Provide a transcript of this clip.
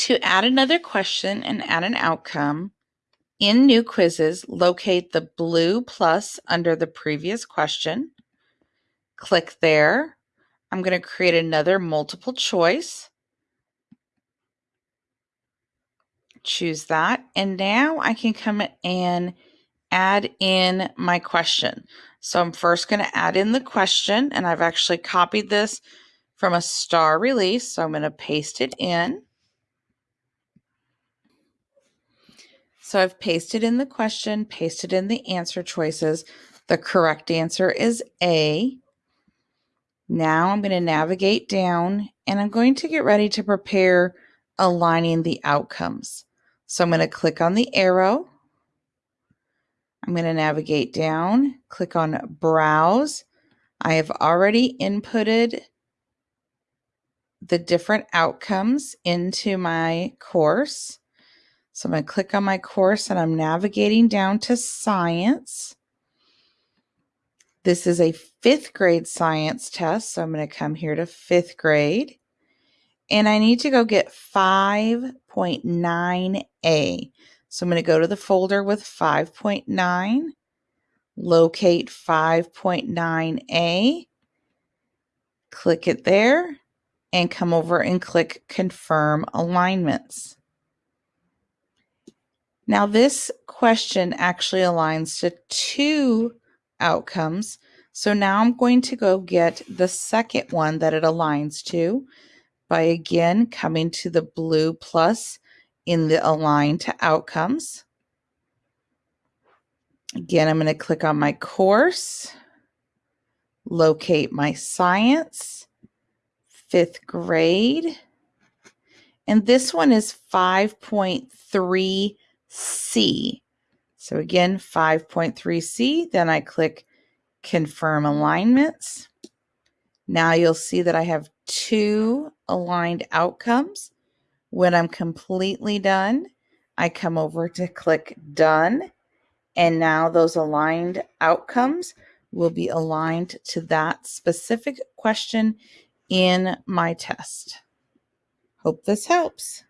To add another question and add an outcome, in New Quizzes, locate the blue plus under the previous question. Click there. I'm going to create another multiple choice. Choose that. And now I can come and add in my question. So I'm first going to add in the question, and I've actually copied this from a STAAR release. So I'm going to paste it in. So I've pasted in the question, pasted in the answer choices. The correct answer is A. Now I'm going to navigate down and I'm going to get ready to prepare aligning the outcomes. So I'm going to click on the arrow. I'm going to navigate down, click on Browse. I have already inputted the different outcomes into my course. So I'm going to click on my course and I'm navigating down to science. This is a fifth grade science test. So I'm going to come here to fifth grade. And I need to go get 5.9a. So I'm going to go to the folder with 5.9, locate 5.9a, click it there, and come over and click Confirm Alignments. Now, this question actually aligns to two outcomes. So now I'm going to go get the second one that it aligns to by again coming to the blue plus in the align to outcomes. Again, I'm going to click on my course, locate my science, fifth grade, and this one is 5.3 C. So again, 5.3C, then I click confirm alignments. Now you'll see that I have two aligned outcomes. When I'm completely done, I come over to click done. And now those aligned outcomes will be aligned to that specific question in my test. Hope this helps.